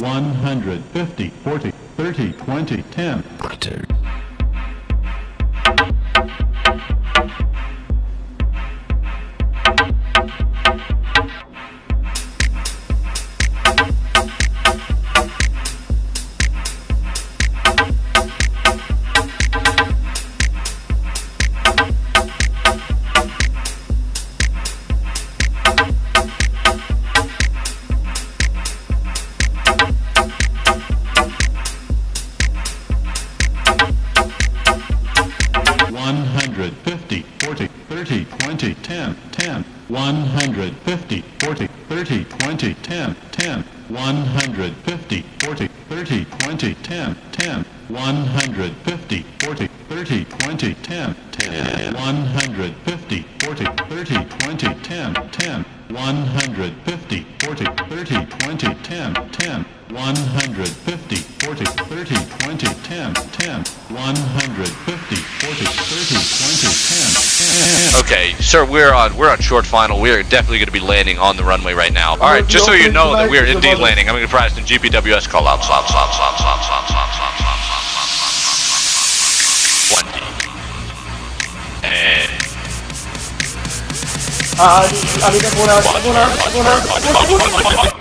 150, 40, 30, 20, 10, 150, 40, 30, 20, 10, 10, 150, 40, 30, 20, 10, 10, 150, 40, 30, 20, 10, 10, 150, 40, 30, 20, 10, 10, 150, 40, 30, 20, 10, 10, 150, 40, 30, 20, 10, 10, 150, 40, 30, 20, 10, 10, 150, Okay, sir, we're on we're on short final. We are definitely going to be landing on the runway right now. All right, just so you know that we are indeed landing. I'm going to prize the GPWS call out. Slop, slop, slop, slop, slop, slop, slop, slop, slop, slop, slop, slop, slop, slop.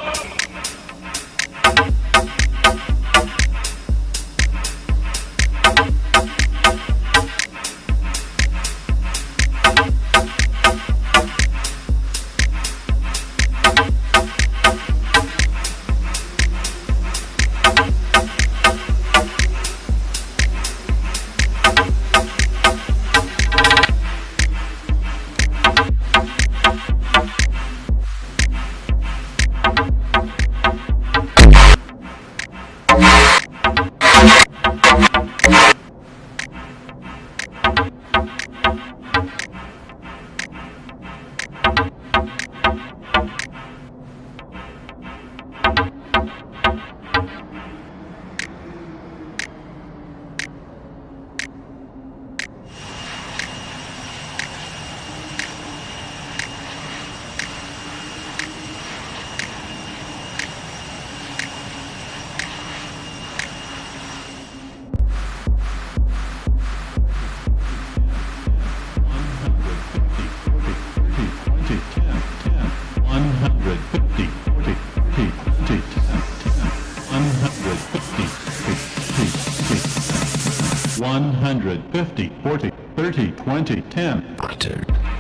150, 40, 30, 20, 10.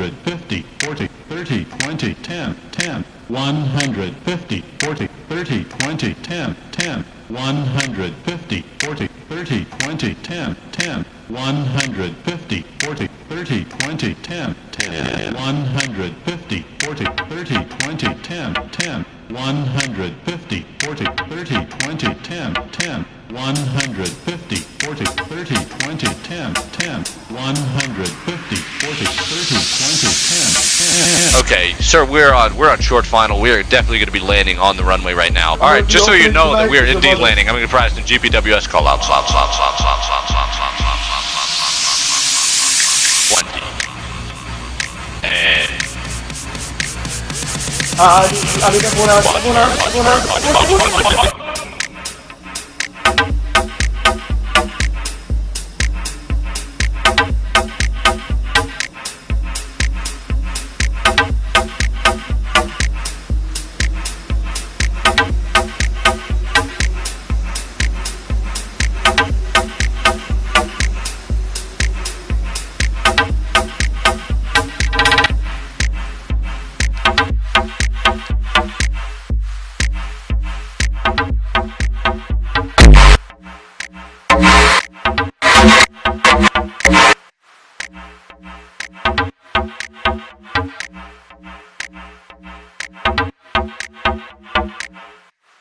150, 40, 30, 20, 10, 10, 150, 40, 30, 20, 10, 10, 150, 40, 30, 20, 10, 10, 150, 40, 30, 20, 10, 10, 150, 40, 30, 20, 10, 10, 150, 40, 30, 20, 10, 10, 150, 40, 30, 20, 10, 10, 150, 40, Okay, sir, we're on we're on short final. We are definitely going to be landing on the runway right now. All right, just so you know that we are indeed landing. I'm going to provide some GPWS call outs. Slop, slop, slop, slop, slop, slop, slop, slop, slop, slop, slop, slop. One D. And Ah, alika